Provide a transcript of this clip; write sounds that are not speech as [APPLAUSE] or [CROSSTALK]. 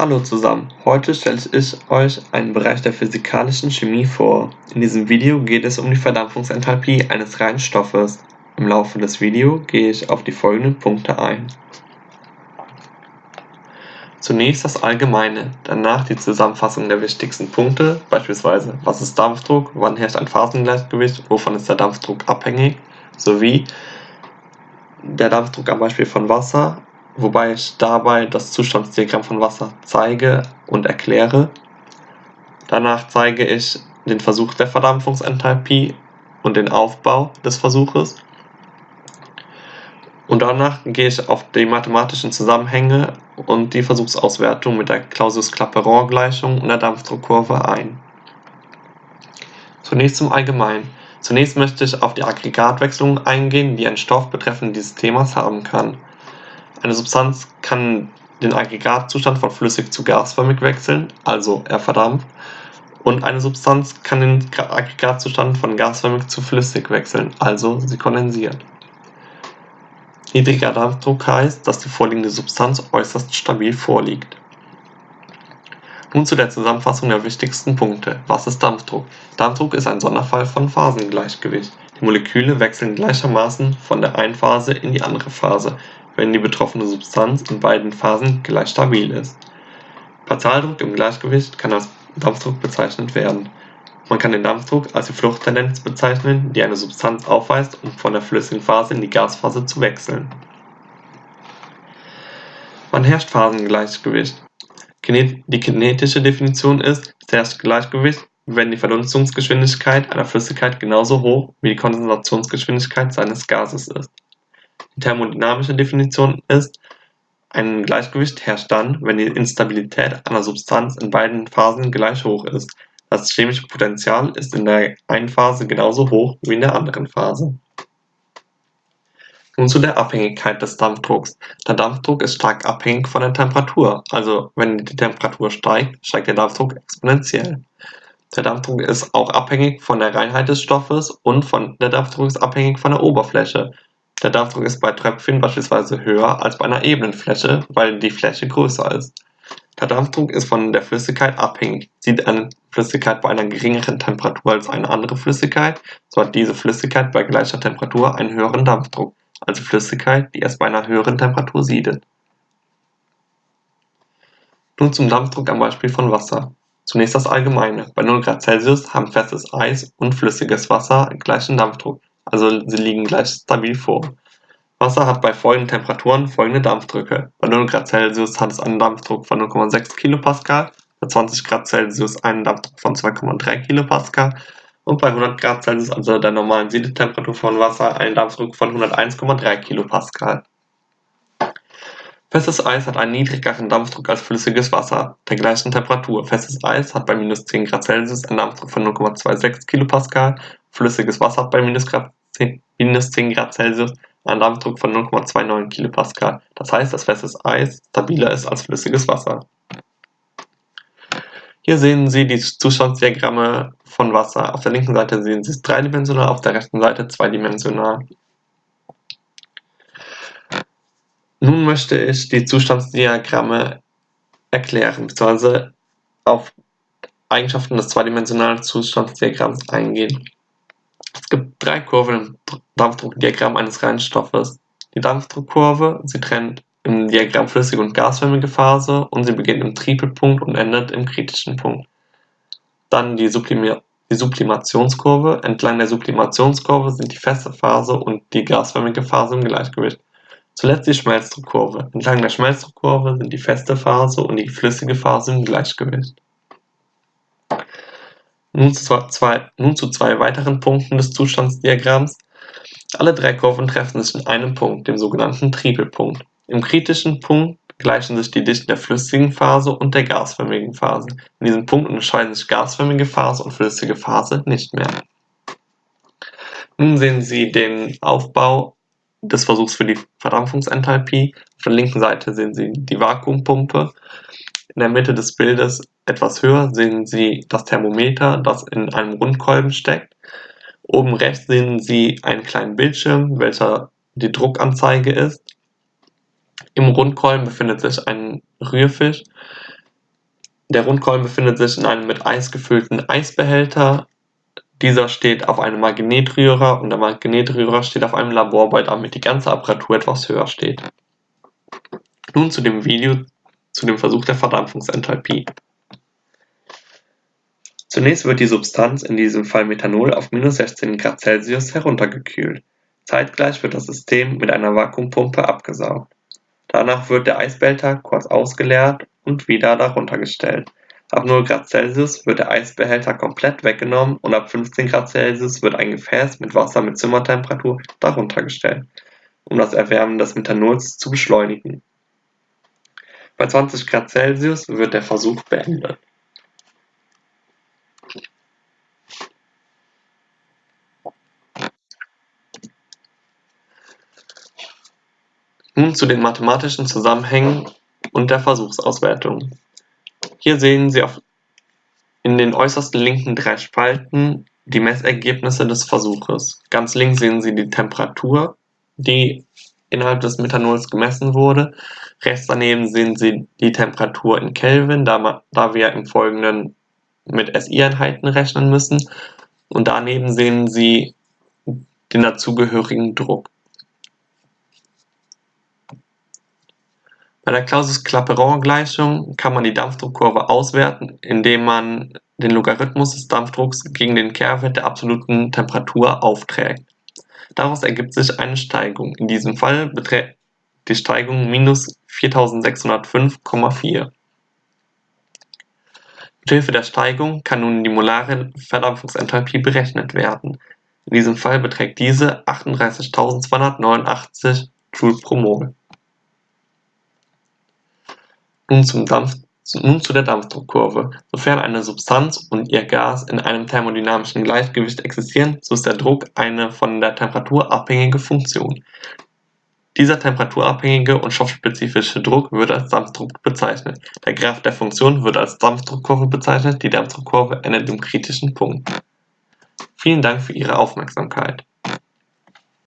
Hallo zusammen, heute stelle ich euch einen Bereich der physikalischen Chemie vor. In diesem Video geht es um die Verdampfungsenthalpie eines reinen Stoffes. Im Laufe des Videos gehe ich auf die folgenden Punkte ein. Zunächst das Allgemeine, danach die Zusammenfassung der wichtigsten Punkte, beispielsweise was ist Dampfdruck, wann herrscht ein Phasengleichgewicht, wovon ist der Dampfdruck abhängig, sowie der Dampfdruck am Beispiel von Wasser, wobei ich dabei das Zustandsdiagramm von Wasser zeige und erkläre. Danach zeige ich den Versuch der Verdampfungsenthalpie und den Aufbau des Versuches. Und danach gehe ich auf die mathematischen Zusammenhänge und die Versuchsauswertung mit der Clausius-Clapeyron-Gleichung und der Dampfdruckkurve ein. Zunächst zum Allgemeinen. Zunächst möchte ich auf die Aggregatwechslung eingehen, die ein Stoff betreffend dieses Themas haben kann. Eine Substanz kann den Aggregatzustand von flüssig zu gasförmig wechseln, also er verdampft, und eine Substanz kann den Aggregatzustand von gasförmig zu flüssig wechseln, also sie kondensiert. Niedriger Dampfdruck heißt, dass die vorliegende Substanz äußerst stabil vorliegt. Nun zu der Zusammenfassung der wichtigsten Punkte. Was ist Dampfdruck? Dampfdruck ist ein Sonderfall von Phasengleichgewicht. Die Moleküle wechseln gleichermaßen von der einen Phase in die andere Phase, wenn die betroffene Substanz in beiden Phasen gleich stabil ist. Partialdruck im Gleichgewicht kann als Dampfdruck bezeichnet werden. Man kann den Dampfdruck als die Fluchttendenz bezeichnen, die eine Substanz aufweist, um von der flüssigen Phase in die Gasphase zu wechseln. Wann herrscht Phasengleichgewicht? Die kinetische Definition ist, es herrscht Gleichgewicht, wenn die Verdunstungsgeschwindigkeit einer Flüssigkeit genauso hoch wie die Kondensationsgeschwindigkeit seines Gases ist. Die thermodynamische Definition ist, ein Gleichgewicht herrscht dann, wenn die Instabilität einer Substanz in beiden Phasen gleich hoch ist. Das chemische Potential ist in der einen Phase genauso hoch wie in der anderen Phase. Nun zu der Abhängigkeit des Dampfdrucks. Der Dampfdruck ist stark abhängig von der Temperatur, also wenn die Temperatur steigt, steigt der Dampfdruck exponentiell. Der Dampfdruck ist auch abhängig von der Reinheit des Stoffes und von der Dampfdruck ist abhängig von der Oberfläche. Der Dampfdruck ist bei Tröpfchen beispielsweise höher als bei einer ebenen Fläche, weil die Fläche größer ist. Der Dampfdruck ist von der Flüssigkeit abhängig. Sieht eine Flüssigkeit bei einer geringeren Temperatur als eine andere Flüssigkeit, so hat diese Flüssigkeit bei gleicher Temperatur einen höheren Dampfdruck als die Flüssigkeit, die erst bei einer höheren Temperatur siedet. Nun zum Dampfdruck am Beispiel von Wasser. Zunächst das Allgemeine. Bei 0 Grad Celsius haben festes Eis und flüssiges Wasser gleichen Dampfdruck also sie liegen gleich stabil vor. Wasser hat bei folgenden Temperaturen folgende Dampfdrücke. Bei 0 Grad Celsius hat es einen Dampfdruck von 0,6 kPa, bei 20 Grad Celsius einen Dampfdruck von 2,3 kPa und bei 100 Grad Celsius, also der normalen Siedetemperatur von Wasser, einen Dampfdruck von 101,3 kPa. Festes Eis hat einen niedrigeren Dampfdruck als flüssiges Wasser, der gleichen Temperatur. Festes Eis hat bei minus 10 Grad Celsius einen Dampfdruck von 0,26 kPa, flüssiges Wasser hat bei minus [LAUGHS] 10 Grad Celsius einen Dampfdruck von 0,29 kPa. Das heißt, dass festes Eis stabiler ist als flüssiges Wasser. Hier sehen Sie die Zustandsdiagramme von Wasser. Auf der linken Seite sehen Sie es dreidimensional, auf der rechten Seite zweidimensional. Nun möchte ich die Zustandsdiagramme erklären, bzw. auf Eigenschaften des zweidimensionalen Zustandsdiagramms eingehen. Es gibt drei Kurven im Dampfdruckdiagramm eines reinen Stoffes. Die Dampfdruckkurve, sie trennt im Diagramm flüssige und gasförmige Phase und sie beginnt im Tripelpunkt und endet im kritischen Punkt. Dann die, Sublim die Sublimationskurve. Entlang der Sublimationskurve sind die feste Phase und die gasförmige Phase im Gleichgewicht. Zuletzt die Schmelzdruckkurve. Entlang der Schmelzdruckkurve sind die feste Phase und die flüssige Phase im Gleichgewicht. Nun zu, zwei, weiteren Punkten des Zustandsdiagramms. Alle drei Kurven treffen sich in einem Punkt, dem sogenannten Tripelpunkt. Im kritischen Punkt gleichen sich die Dichten der flüssigen Phase und der gasförmigen Phase. In diesem Punkt unterscheiden sich gasförmige Phase und flüssige Phase nicht mehr. Nun sehen Sie den Aufbau des Versuchs für die Verdampfungsenthalpie. Auf der linken Seite sehen Sie die Vakuumpumpe. In der Mitte des Bildes etwas höher sehen Sie das Thermometer, das in einem Rundkolben steckt. Oben rechts sehen Sie einen kleinen Bildschirm, welcher die Druckanzeige ist. Im Rundkolben befindet sich ein Rührfisch, Der Rundkolben befindet sich in einem mit Eis gefüllten Eisbehälter. Dieser steht auf einem Magnetrührer und der Magnetrührer steht auf einem Laborball, damit die ganze Apparatur etwas höher steht. Nun zu dem Video zu dem Versuch der Verdampfungsenthalpie. Zunächst wird die Substanz, in diesem Fall Methanol, auf minus 16 Grad Celsius heruntergekühlt. Zeitgleich wird das System mit einer Vakuumpumpe abgesaugt. Danach wird der Eisbehälter kurz ausgeleert und wieder darunter gestellt. Ab 0 Grad Celsius wird der Eisbehälter komplett weggenommen und ab 15 Grad Celsius wird ein Gefäß mit Wasser mit Zimmertemperatur darunter gestellt, um das Erwärmen des Methanols zu beschleunigen. Bei 20 Grad Celsius wird der Versuch beendet. Nun zu den mathematischen Zusammenhängen und der Versuchsauswertung. Hier sehen Sie auf, in den äußersten linken drei Spalten die Messergebnisse des Versuches. Ganz links sehen Sie die Temperatur, die innerhalb des Methanols gemessen wurde. Rechts daneben sehen Sie die Temperatur in Kelvin, da, da wir im Folgenden mit SI-Einheiten rechnen müssen. Und daneben sehen Sie den dazugehörigen Druck. Bei der Clausius-Clapeyron-Gleichung kann man die Dampfdruckkurve auswerten, indem man den Logarithmus des Dampfdrucks gegen den Kehrwert der absoluten Temperatur aufträgt. Daraus ergibt sich eine Steigung, in diesem Fall beträgt die Steigung minus 4605,4. Mithilfe der Steigung kann nun die molare Verdampfungsenthalpie berechnet werden. In diesem Fall beträgt diese 38.289 Joule pro Mol. Nun, zum Dampf, nun zu der Dampfdruckkurve. Sofern eine Substanz und ihr Gas in einem thermodynamischen Gleichgewicht existieren, so ist der Druck eine von der Temperatur abhängige Funktion. Dieser temperaturabhängige und stoffspezifische Druck wird als Dampfdruck bezeichnet. Der Graph der Funktion wird als Dampfdruckkurve bezeichnet, die Dampfdruckkurve endet im kritischen Punkt. Vielen Dank für Ihre Aufmerksamkeit